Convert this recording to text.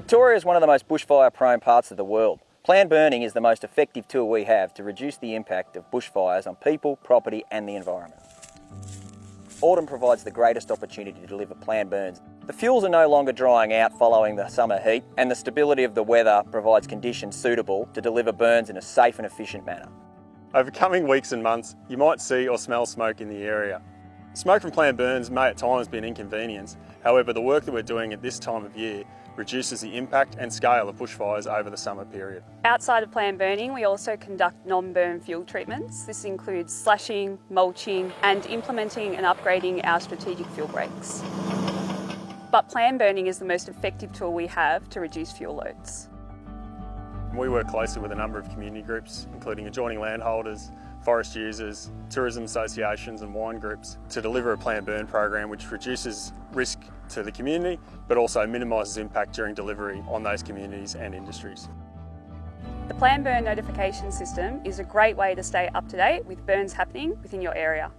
Victoria is one of the most bushfire prone parts of the world. Planned burning is the most effective tool we have to reduce the impact of bushfires on people, property and the environment. Autumn provides the greatest opportunity to deliver planned burns. The fuels are no longer drying out following the summer heat and the stability of the weather provides conditions suitable to deliver burns in a safe and efficient manner. Over coming weeks and months, you might see or smell smoke in the area. Smoke from planned burns may at times be an inconvenience, however the work that we're doing at this time of year reduces the impact and scale of bushfires over the summer period. Outside of planned burning, we also conduct non-burn fuel treatments. This includes slashing, mulching and implementing and upgrading our strategic fuel breaks. But planned burning is the most effective tool we have to reduce fuel loads. We work closely with a number of community groups, including adjoining landholders, forest users, tourism associations and wine groups to deliver a planned burn program which reduces risk to the community but also minimises impact during delivery on those communities and industries. The Plan Burn notification system is a great way to stay up to date with burns happening within your area.